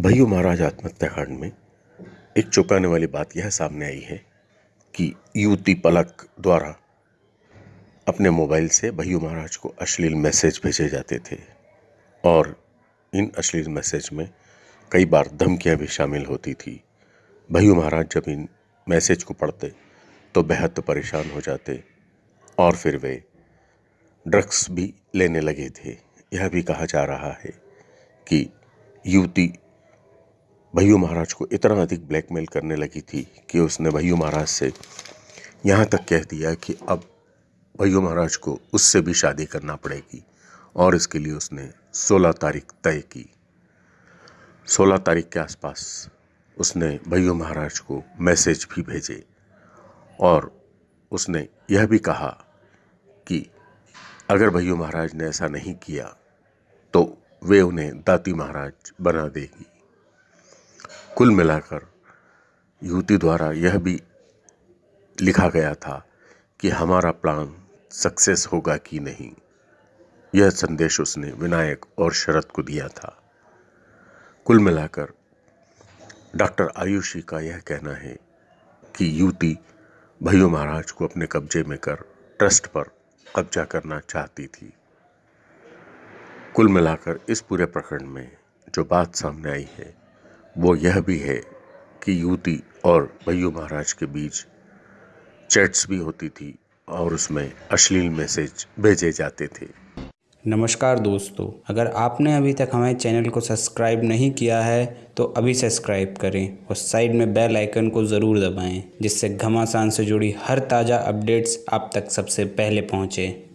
भैयू महाराज आत्महत्याकांड में एक चौंकाने वाली बात यह सामने आई है कि युवती पलक द्वारा अपने मोबाइल से भैयू महाराज को अश्लील मैसेज भेजे जाते थे और इन अश्लील मैसेज में कई बार धमकियाँ भी शामिल होती थी। भैयू महाराज, जब इन मैसेज को पढ़ते तो बेहद परेशान हो जाते और फिर वे ड्रग्स भी लेने लगे थे। यह भी कहा जा रहा है कि युवती भैयू महाराज को इतना अधिक ब्लैकमेल करने लगी थी कि उसने भैयू महाराज से यहाँ तक कह दिया कि अब भैयू महाराज को उससे भी शादी करना पड़ेगी और इसके लिए उसने 16 तारीख तय की। 16 तारीख के आसपास उसने भैयू महाराज को मैसेज भी भेजे और उसने यह भी कहा कि अगर भैयू महाराज ने ऐसा नहीं किया तो वे उन्हें दाती महाराज बना देगी। कुल मिलाकर युवती द्वारा यह भी लिखा गया था कि हमारा प्लान सक्सेस होगा कि नहीं। यह संदेश उसने विनायक और शरद को दिया था। कुल मिलाकर डॉक्टर आयुषी का यह कहना है कि युवती भैया महाराज को अपने कब्जे में कर ट्रस्ट पर कब्जा करना चाहती थी। कुल मिलाकर इस पूरे प्रकरण में जो बात सामने आई है वो यह भी है कि युवती और भैयू महाराज के बीच चैट्स भी होती थी और उसमें अश्लील मैसेज भेजे जाते थे। नमस्कार दोस्तों, अगर आपने अभी तक हमारे चैनल को सब्सक्राइब नहीं किया है तो अभी सब्सक्राइब करें और साइड में बेल आइकन को ज़रूर दबाएँ, जिससे घमासान से जुड़ी हर ताज़ा अपडेट्स आप तक सबसे पहले पहुँचें।